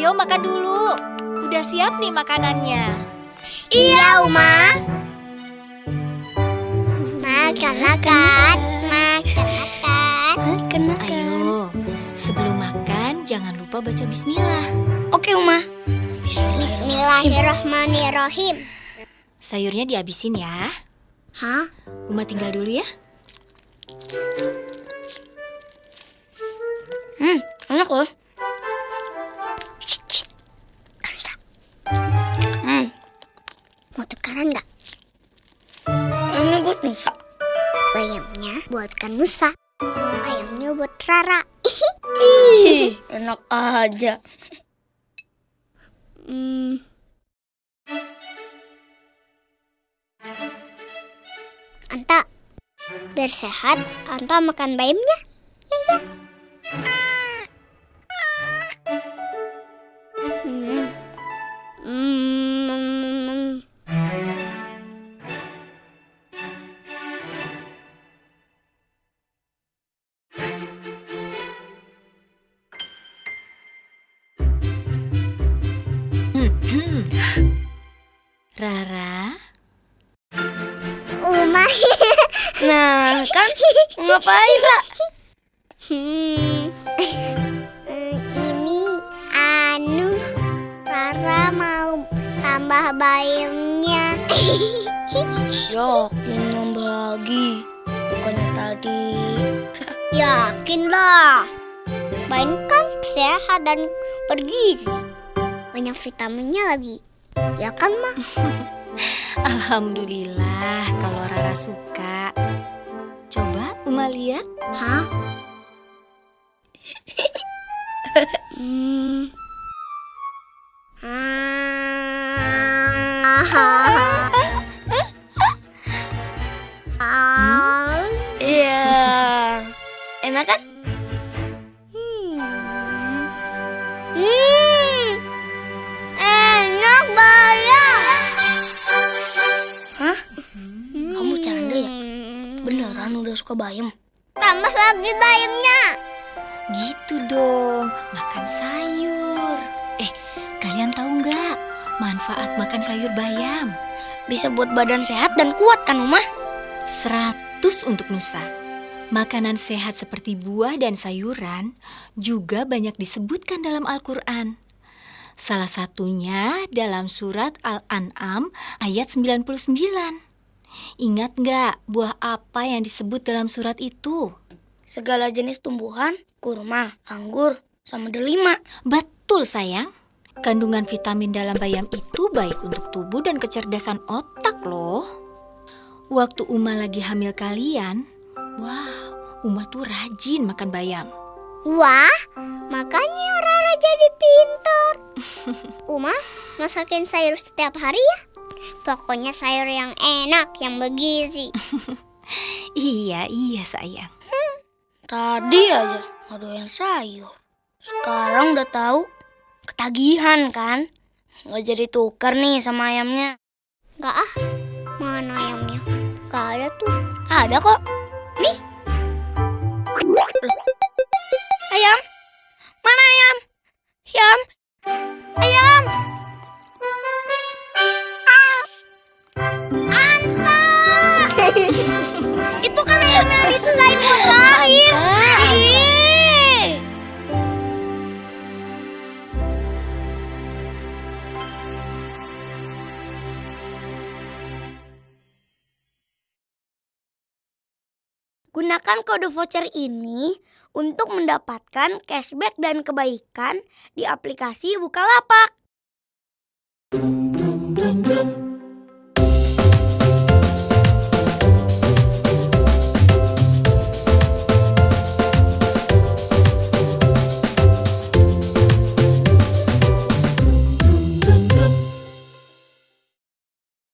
Ayo makan dulu. Udah siap nih makanannya. Iya, Uma. Makan, makan. Makan, makan. Makan, Ayo, sebelum makan jangan lupa baca bismillah. Oke, Uma. Bismillahirrahmanirrahim. Sayurnya dihabisin ya. Hah? Uma tinggal dulu ya. Hmm, enak loh. Rara. Ih, enak aja. Hmm. Anta, biar sehat, Anta makan bayamnya. Rara, Uma. Nah, kan ngapain, Ra? Hmm. Ini anu Rara mau tambah bayamnya. Yakin nambah lagi. Bukannya tadi. Yakin lah. Bayam kan sehat dan bergizi. Banyak vitaminnya lagi. Ya kan, Ma? Alhamdulillah kalau Rara suka. Coba Uma lihat. Hah? hmm. Ah. Iya. Enak kan? Udah suka bayam? Tambah lagi bayamnya. Gitu dong, makan sayur. Eh, kalian tahu nggak manfaat makan sayur bayam? Bisa buat badan sehat dan kuat kan, Uma? 100 untuk Nusa. Makanan sehat seperti buah dan sayuran juga banyak disebutkan dalam Al-Quran. Salah satunya dalam surat Al-An'am ayat 99. Ingat nggak buah apa yang disebut dalam surat itu? Segala jenis tumbuhan, kurma, anggur, sama delima. Betul sayang. Kandungan vitamin dalam bayam itu baik untuk tubuh dan kecerdasan otak loh. Waktu Uma lagi hamil kalian, wah, Uma tuh rajin makan bayam. Wah, makanya Rara jadi pintar. Uma, masakin sayur setiap hari ya. Pokoknya sayur yang enak, yang bergizi. Iya, iya sayang. Tadi aja yang sayur. Sekarang udah tahu ketagihan kan? Nggak jadi tukar nih sama ayamnya. Gak ah, mana ayamnya? Gak ada tuh. Ada kok. Nih. Gunakan kode voucher ini untuk mendapatkan cashback dan kebaikan di aplikasi Bukalapak. Dum, dum, dum.